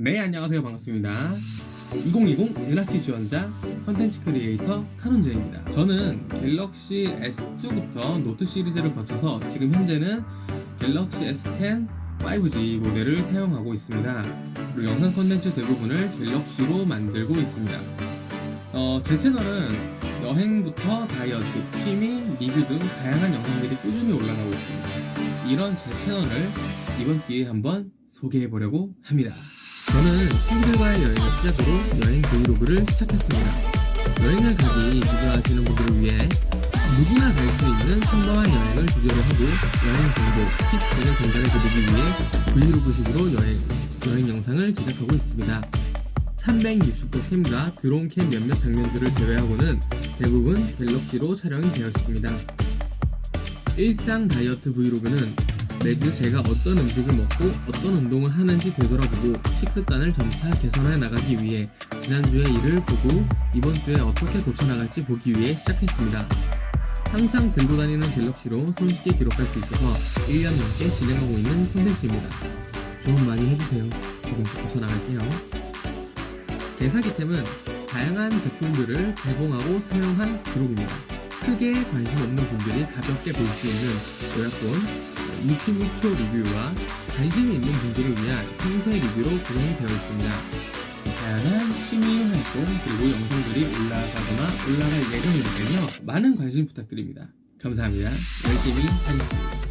네 안녕하세요. 반갑습니다. 2020 은하씨 지원자 컨텐츠 크리에이터 카논제입니다. 저는 갤럭시 S2부터 노트 시리즈를 거쳐서 지금 현재는 갤럭시 S10 5G 모델을 사용하고 있습니다. 그리고 영상 컨텐츠 대부분을 갤럭시로 만들고 있습니다. 어, 제 채널은 여행부터 다이어트, 취미, 리뷰 등 다양한 영상들이 꾸준히 올라가고 있습니다. 이런 제 채널을 이번 기회에 한번 소개해보려고 합니다 저는 친구들과의 여행을 시작으로 여행 브이로그를 시작했습니다. 여행을 가기 주저하시는 분들을 위해 누구나 갈 수 있는 평범한 여행을 주제로 하고 여행 정보, 팁 등을 전달해드리기 위해 브이로그식으로 여행, 여행 영상을 제작하고 있습니다. 360도 캠과 드론 캠 몇몇 장면들을 제외하고는 대부분 갤럭시로 촬영이 되어 있습니다. 일상 다이어트 브이로그는 매주 제가 어떤 음식을 먹고 어떤 운동을 하는지 되돌아보고 식습관을 점차 개선해 나가기 위해 지난주의 일을 보고 이번 주에 어떻게 고쳐나갈지 보기 위해 시작했습니다. 항상 들고 다니는 갤럭시로 손쉽게 기록할 수 있어서 1년 넘게 진행하고 있는 콘텐츠입니다. 조언 많이 해주세요. 조금씩 고쳐나갈게요. 대사기템은 다양한 제품들을 제공하고 사용한 기록입니다. 크게 관심 없는 분들이 가볍게 볼 수 있는 요약본, 유튜브 표 리뷰와 관심이 있는 분들을 위한 생태 리뷰로 구성이 되어 있습니다. 다양한 취미 활동 그리고 영상들이 올라가거나 올라갈 때문에 많은 관심 부탁드립니다. 감사합니다. 열심히 하겠습니다.